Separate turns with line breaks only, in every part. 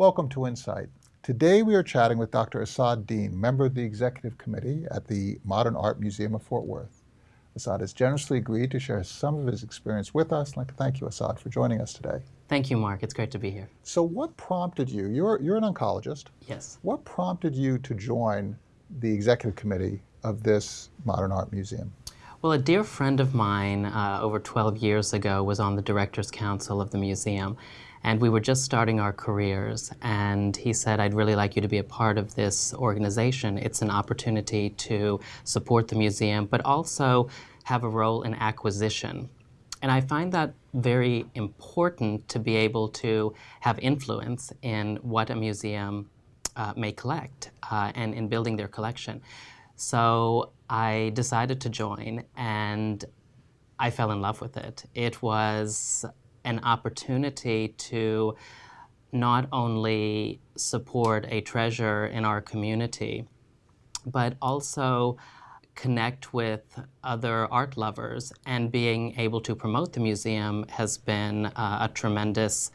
Welcome to Insight. Today we are chatting with Dr. Assad Dean, member of the Executive Committee at the Modern Art Museum of Fort Worth. Assad has generously agreed to share some of his experience with us. I'd like to thank you, Assad, for joining us today.
Thank you, Mark. It's great to be here.
So what prompted you, you're, you're an oncologist.
Yes.
What prompted you to join the Executive Committee of this Modern Art Museum?
Well, a dear friend of mine uh, over 12 years ago was on the Directors Council of the museum, and we were just starting our careers, and he said, I'd really like you to be a part of this organization. It's an opportunity to support the museum, but also have a role in acquisition. And I find that very important to be able to have influence in what a museum uh, may collect uh, and in building their collection. So I decided to join and I fell in love with it. It was an opportunity to not only support a treasure in our community, but also connect with other art lovers. And being able to promote the museum has been uh, a tremendous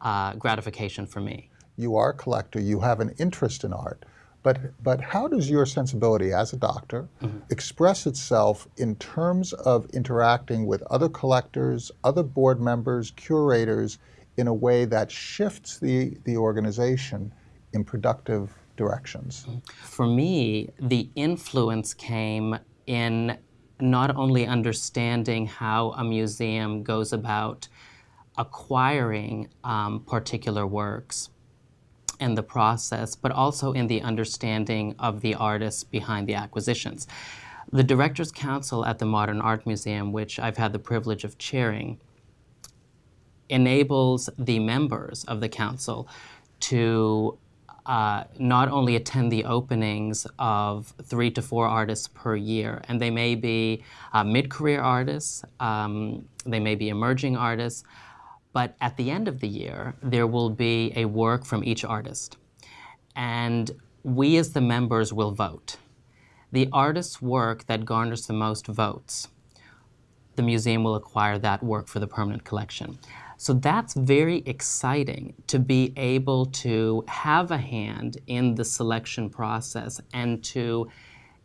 uh, gratification for me.
You are a collector, you have an interest in art, but, but how does your sensibility as a doctor mm -hmm. express itself in terms of interacting with other collectors, other board members, curators, in a way that shifts the, the organization in productive directions? Mm-hmm.
For me, the influence came in not only understanding how a museum goes about acquiring um, particular works, in the process, but also in the understanding of the artists behind the acquisitions. The Directors Council at the Modern Art Museum, which I've had the privilege of chairing, enables the members of the council to uh, not only attend the openings of three to four artists per year, and they may be uh, mid-career artists, um, they may be emerging artists, but at the end of the year, there will be a work from each artist. And we as the members will vote. The artist's work that garners the most votes, the museum will acquire that work for the permanent collection. So that's very exciting to be able to have a hand in the selection process and to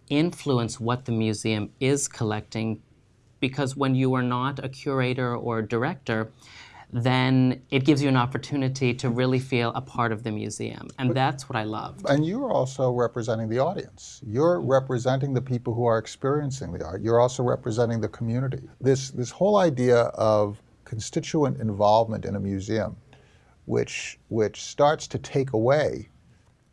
influence what the museum is collecting because when you are not a curator or a director, then it gives you an opportunity to really feel a part of the museum. And but, that's what I love.
And you're also representing the audience. You're representing the people who are experiencing the art. You're also representing the community. This, this whole idea of constituent involvement in a museum, which, which starts to take away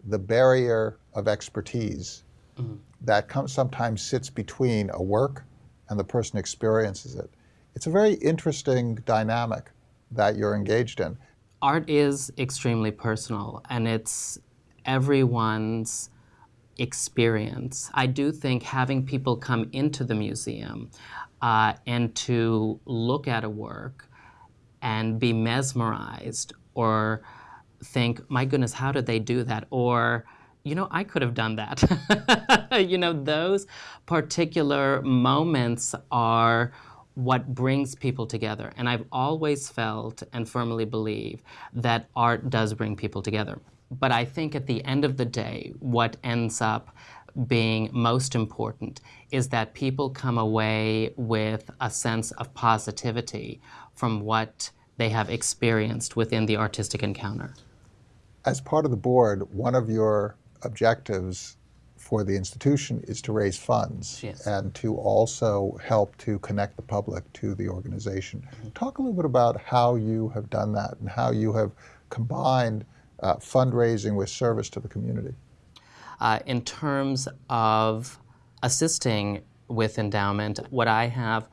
the barrier of expertise mm -hmm. that comes, sometimes sits between a work and the person experiences it. It's a very interesting dynamic that you're engaged in.
Art is extremely personal and it's everyone's experience. I do think having people come into the museum uh, and to look at a work and be mesmerized or think, my goodness, how did they do that? Or, you know, I could have done that. you know, those particular moments are what brings people together. And I've always felt and firmly believe that art does bring people together. But I think at the end of the day, what ends up being most important is that people come away with a sense of positivity from what they have experienced within the artistic encounter.
As part of the board, one of your objectives for the institution is to raise funds
yes.
and to also help to connect the public to the organization. Mm -hmm. Talk a little bit about how you have done that and how you have combined uh, fundraising with service to the community.
Uh, in terms of assisting with endowment, what I have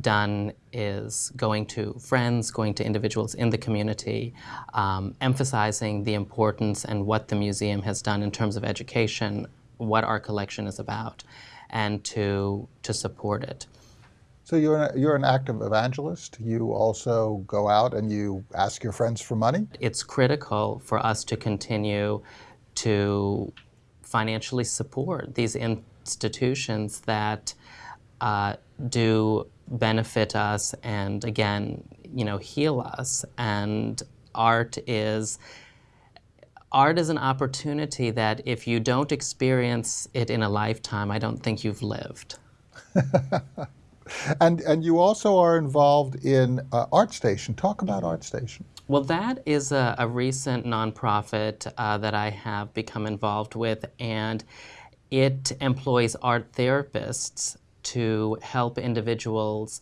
done is going to friends, going to individuals in the community, um, emphasizing the importance and what the museum has done in terms of education what our collection is about and to, to support it.
So you're an, you're an active evangelist. You also go out and you ask your friends for money?
It's critical for us to continue to financially support these institutions that uh, do benefit us and again, you know, heal us. And art is art is an opportunity that if you don't experience it in a lifetime, I don't think you've lived.
And, and you also are involved in uh, ArtStation. Talk about ArtStation.
Well, that is a, a recent nonprofit uh, that I have become involved with, and it employs art therapists to help individuals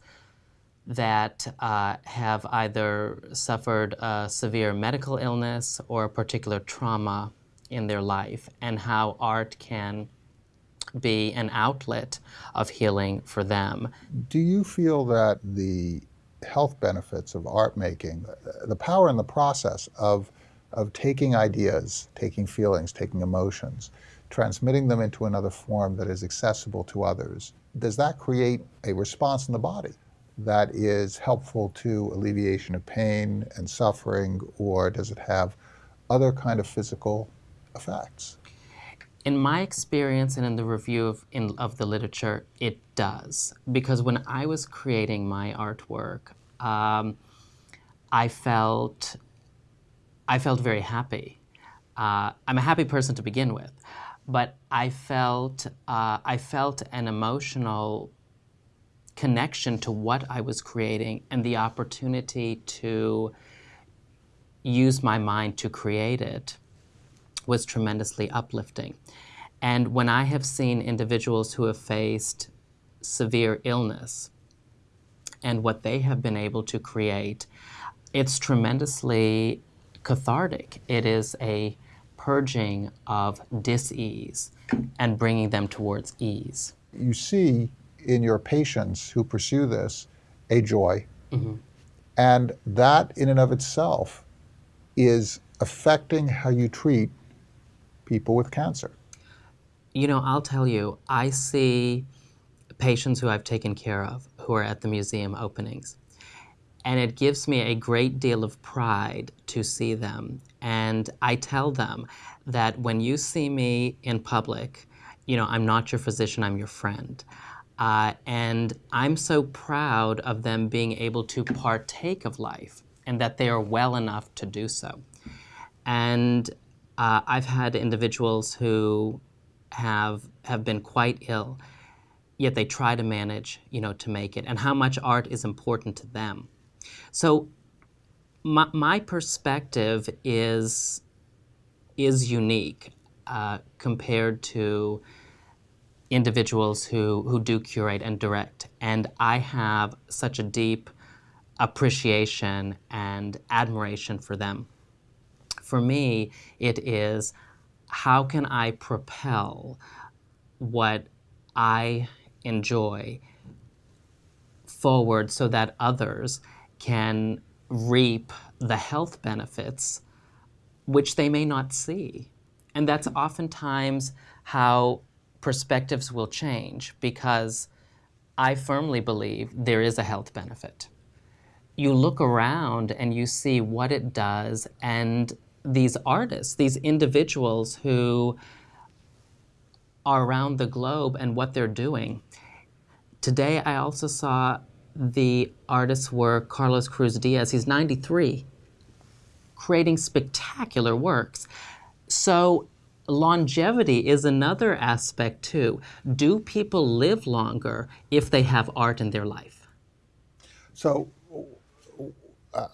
that uh, have either suffered a severe medical illness or a particular trauma in their life, and how art can be an outlet of healing for them.
Do you feel that the health benefits of art making, the power in the process of, of taking ideas, taking feelings, taking emotions, transmitting them into another form that is accessible to others, does that create a response in the body that is helpful to alleviation of pain and suffering, or does it have other kind of physical effects?
In my experience and in the review of, in, of the literature, it does. Because when I was creating my artwork, um, I felt, I felt very happy. Uh, I'm a happy person to begin with, but I felt, uh, I felt an emotional connection to what I was creating and the opportunity to use my mind to create it was tremendously uplifting. And when I have seen individuals who have faced severe illness and what they have been able to create, it's tremendously cathartic. It is a purging of dis-ease and bringing them towards ease.
You see in your patients who pursue this a joy, mm-hmm. and that in and of itself is affecting how you treat people with cancer?
You know, I'll tell you, I see patients who I've taken care of who are at the museum openings. And it gives me a great deal of pride to see them. And I tell them that when you see me in public, you know, I'm not your physician, I'm your friend. Uh, and I'm so proud of them being able to partake of life and that they are well enough to do so. And uh, I've had individuals who have have been quite ill, yet they try to manage, you know, to make it, and how much art is important to them. So, my, my perspective is is unique uh, compared to individuals who who do curate and direct, and I have such a deep appreciation and admiration for them for me, it is how can I propel what I enjoy forward so that others can reap the health benefits which they may not see. And that's oftentimes how perspectives will change because I firmly believe there is a health benefit. You look around and you see what it does and these artists, these individuals who are around the globe and what they're doing. Today, I also saw the artist's work, Carlos Cruz-Diez. He's 93, creating spectacular works. So, longevity is another aspect too. Do people live longer if they have art in their life?
So,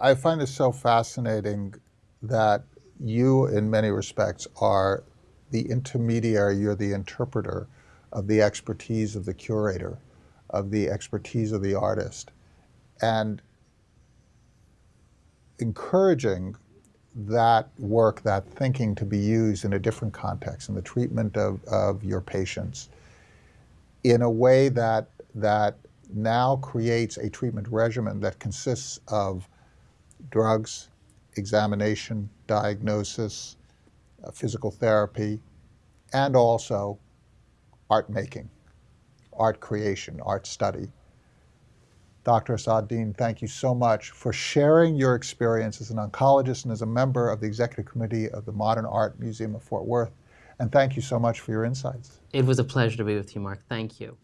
I find it so fascinating that you, in many respects, are the intermediary, you're the interpreter of the expertise of the curator, of the expertise of the artist, and encouraging that work, that thinking to be used in a different context, in the treatment of, of your patients, in a way that, that now creates a treatment regimen that consists of drugs, examination, diagnosis, uh, physical therapy, and also art making, art creation, art study. Dr. Asad Dean, thank you so much for sharing your experience as an oncologist and as a member of the Executive Committee of the Modern Art Museum of Fort Worth. And thank you so much for your insights.
It was a pleasure to be with you, Mark. Thank you.